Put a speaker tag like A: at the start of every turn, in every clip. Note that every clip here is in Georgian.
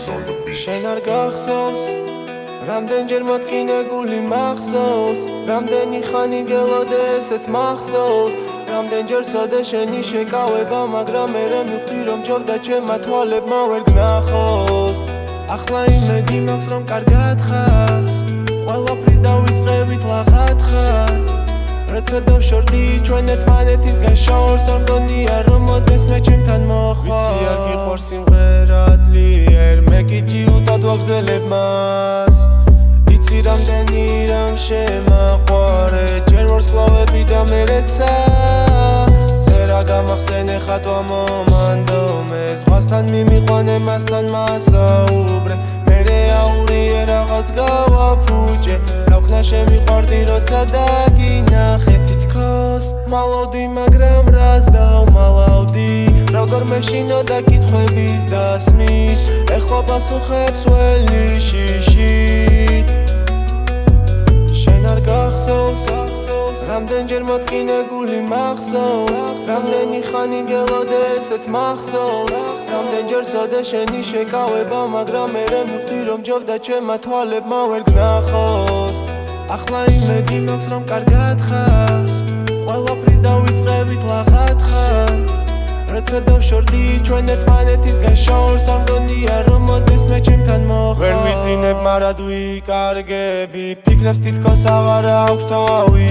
A: შენ არ გახსოვს რამდენჯერ მოტკინებული მახსოვს რამდენი ხანი გელოდე ესეც მახსოვს რამდენჯერ ცოდე შენი შეკავება მაგრამ მერე მივხვდი რომ ჯობდა ჩემმა თვალებმა ვერ გნახოს. ახლა იმედი მაქვს რომ კარგად ხარ ყველაფრის დავიწყებით ლაღად ხარ. როცა დავშორდი ჩვენ ერთმანეთისგან შორს არ მგონია რომ მოდეს მე ჩემთან მოხვალ. ვიცი არ გიყვარს სიმღერა ძლიერ ჯიუტად ვაგზელებ მას. იცი რამდენი რამ შემაყვარე ჯერ ვარსკვლავები და მერეცა. წერა გამახსენე ხატვა მომანდო მე ზღვასთან მიმიყვანე მასთან მასაუბრე. მერე აურიე რაღაც გავაფუჭე. რა შემიყვარდი როცა დაგინახე. თითქოს მალოდი მაგრამ ვერ მეშინოდა კითხვების დასმის. ეხლა პასუხებს ველი შიშით შენ არ გახსოვს რამდენჯერ მოტკინებული მახსოვს რამდენი ხანი გელოდე ესეც მახსოვს რამდენჯერ ცოდე შენი შეკავება მაგრამ მერე მივხვდი რომ ჯობდა ჩემმა თვალებმა ვერ გნახოს. ახლა იმედი მაქვს რომ კარგად ხარ ყველაფრის დავიწყებით ლა როცა დავშორდი ჩვენ ერთმანეთისგან შორს არ მგონია რომ მოდეს მე ჩემთან მოხარ. ვერ ვიძინებ მარად ვიკარგები ფიქრებს თითქოს აღარ აქვს თავი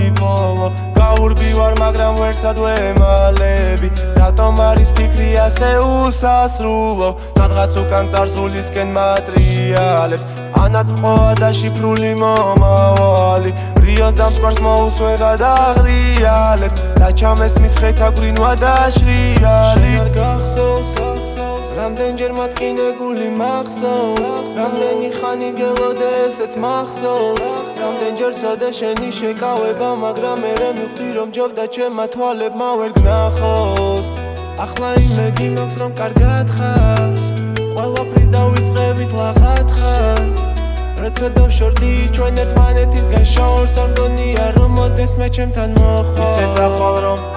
A: გაურბი ვარ მაგრამ ვერსად ვემალები რატომ არის ფიქრი ასე უსასრულო? სადღაც უკან წარსულისკენ მატრიალებს. ანაც ყოა და შიფრული მომავალი. რიოს დამწვარს მოუსვერა და ღრიალებს. და ჩამესმის ხეთა გვინვა და შრიალი. არ გახსოვს რამდენჯერ მათკინებული მახსოვს? რამდენი ხანი გელოდე ესეც მახსოვს? რამდენჯერ ცოდე შენი შეკავება მაგრამ მერე მივხვდი რომ ჯობდა ჩემმა თვალებმა ვერ გნახოს? ახლა იმედი მაქვს რომ კარგად ხარ. ყველაფრის დავიწყებით ლაღად ხარ. როცა დავშორდი ჩვენ ერთმანეთისგან შორს არ მგონია რომ მოდეს მე ჩემთან მოხვალ ისე წახვალ რომ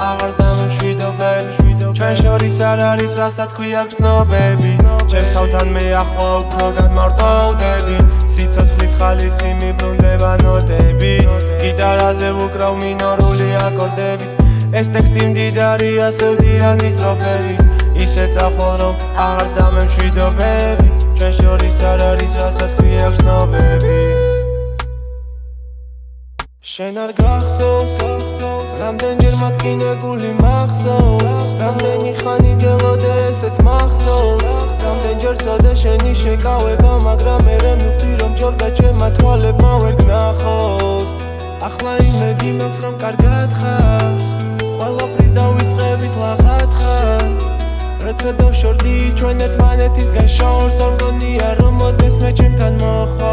A: არ არის რასაც ქვია გზნობები ჩემს თავთან მე ახლა უფრო განმარტოვდები სიცოცხლის ხალისი მიბრუნდება ნოტები. გიტარაზე ვუკრავ მინორული აკორდებით ეს ტექსტი მდიდარია სევდიანი სტროფებით ისე წახვალ რომ აღარს დამშვიდობები ჩვენ შორის არ არის რასაც ქვია გზნობები შენ არ გახსოვს რამდენჯერ მათკინებული მახსოვს რამდენი ხანი გელოდე ესეც მახსოვს რამდენჯერ ცოდე შენი შეკავება მაგრამ მერე მივხვდი რომ ჯობდა ჩემმა თვალებმა ვერ გნახოს. ახლა იმედი მაქვს რომ კარგად ხარ ყველაფრის დავიწყებით ლაღად ხარ. როცა დავშორდი ჩვენ ერთმანეთისგან შორს არ მგონია რომ მოდეს მე ჩემთან მოხარ